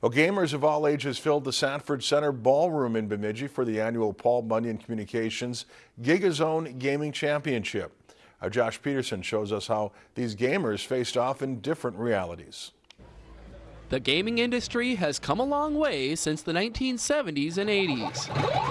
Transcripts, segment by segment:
Well, gamers of all ages filled the Sanford Center Ballroom in Bemidji for the annual Paul Bunyan Communications GigaZone Gaming Championship. Our Josh Peterson shows us how these gamers faced off in different realities. The gaming industry has come a long way since the 1970s and 80s.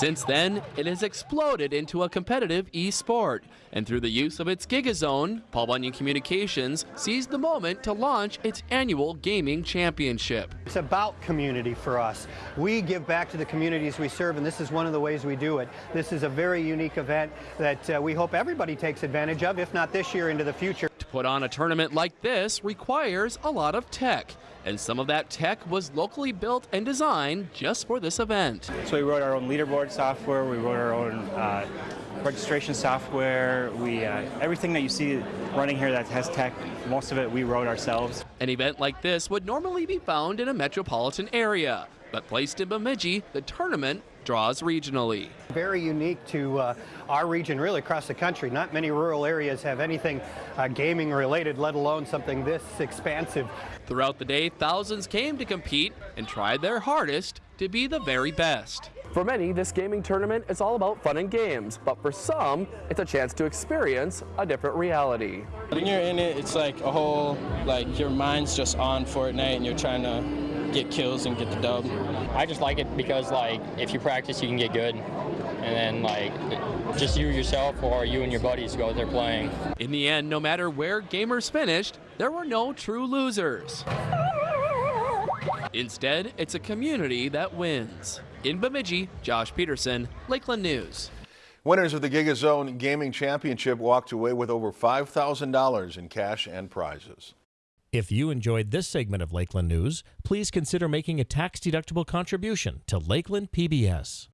Since then, it has exploded into a competitive e-sport, and through the use of its GigaZone, Paul Bunyan Communications seized the moment to launch its annual gaming championship. It's about community for us. We give back to the communities we serve, and this is one of the ways we do it. This is a very unique event that uh, we hope everybody takes advantage of, if not this year, into the future. To put on a tournament like this requires a lot of tech, and some of that tech was locally built and designed just for this event. So we wrote our own leaderboard software, we wrote our own uh, registration software, we uh, everything that you see running here that has tech, most of it we wrote ourselves. An event like this would normally be found in a metropolitan area, but placed in Bemidji, the tournament draws regionally. Very unique to uh, our region, really across the country. Not many rural areas have anything uh, gaming related, let alone something this expansive. Throughout the day, thousands came to compete and tried their hardest to be the very best. For many, this gaming tournament is all about fun and games, but for some, it's a chance to experience a different reality. When you're in it, it's like a whole, like your mind's just on Fortnite and you're trying to get kills and get the dub. I just like it because like if you practice you can get good and then like just you yourself or you and your buddies go out there playing. In the end, no matter where gamers finished, there were no true losers. Instead, it's a community that wins. In Bemidji, Josh Peterson, Lakeland News. Winners of the GigaZone Gaming Championship walked away with over $5,000 in cash and prizes. If you enjoyed this segment of Lakeland News, please consider making a tax-deductible contribution to Lakeland PBS.